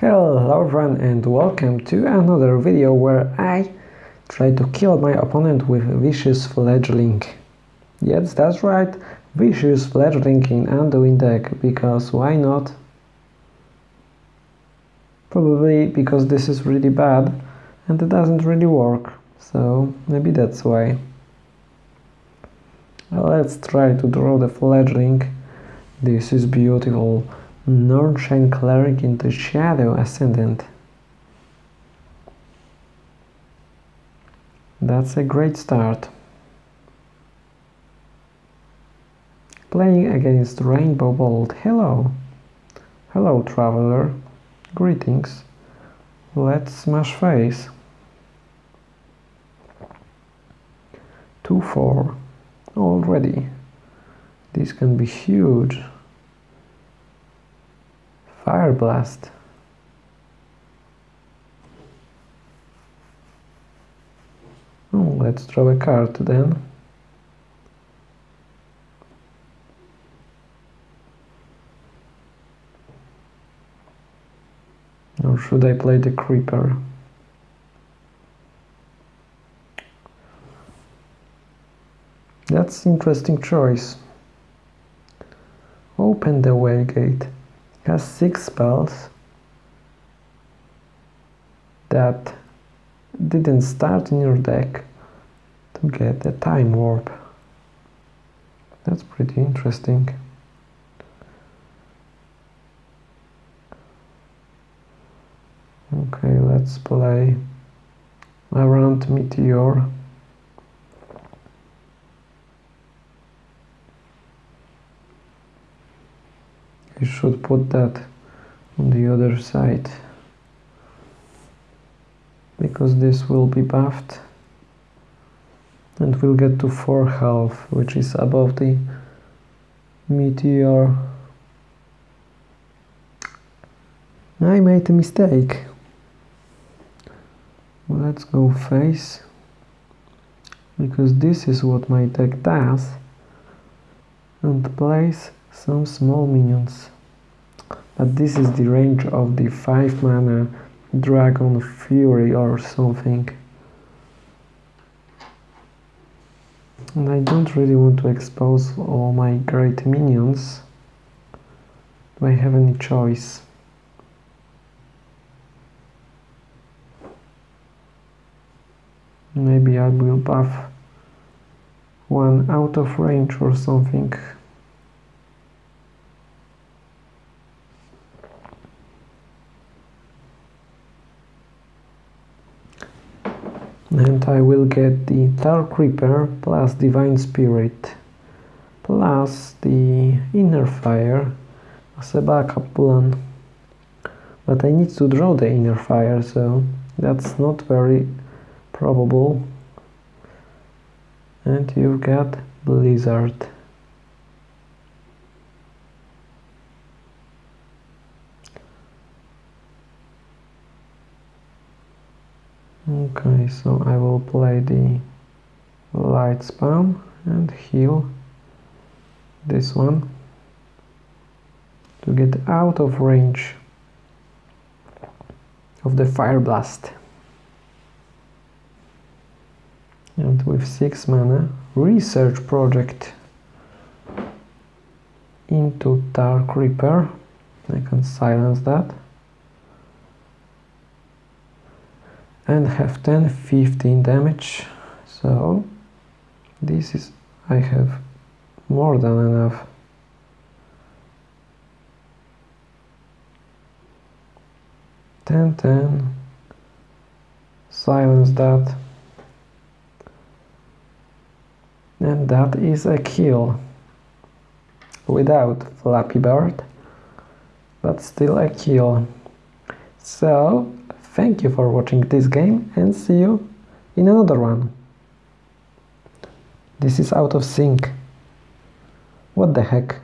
Hello everyone and welcome to another video where I try to kill my opponent with Vicious Fledgling. Yes, that's right, Vicious Fledgling in Anduin deck, because why not? Probably because this is really bad and it doesn't really work, so maybe that's why. Let's try to draw the Fledgling. This is beautiful. Northshire Cleric into Shadow Ascendant. That's a great start. Playing against Rainbow Bolt. Hello. Hello, traveler. Greetings. Let's smash face. 2-4. Already. This can be huge. Fire Blast. Oh, let's draw a card then. Or should I play the Creeper? That's interesting choice. Open the way gate has six spells that didn't start in your deck to get a time warp. That's pretty interesting. Okay, let's play around Meteor. You should put that on the other side. Because this will be buffed and we'll get to 4 half which is above the meteor. I made a mistake. Let's go face because this is what my deck does. And place some small minions. But this is the range of the 5 mana dragon fury or something. And I don't really want to expose all my great minions. Do I have any choice? Maybe I will buff one out of range or something and I will get the Dark Reaper plus Divine Spirit plus the Inner Fire as a backup plan. But I need to draw the Inner Fire so that's not very probable. And you've got Blizzard okay so I will play the light spam and heal this one to get out of range of the fire blast. And with 6 mana research project into Dark Reaper. I can silence that and have 10 15 damage so this is I have more than enough Ten, ten. Silence that. And that is a kill. Without Flappy Bird. But still a kill. So, Thank you for watching this game and see you in another one. This is out of sync. What the heck?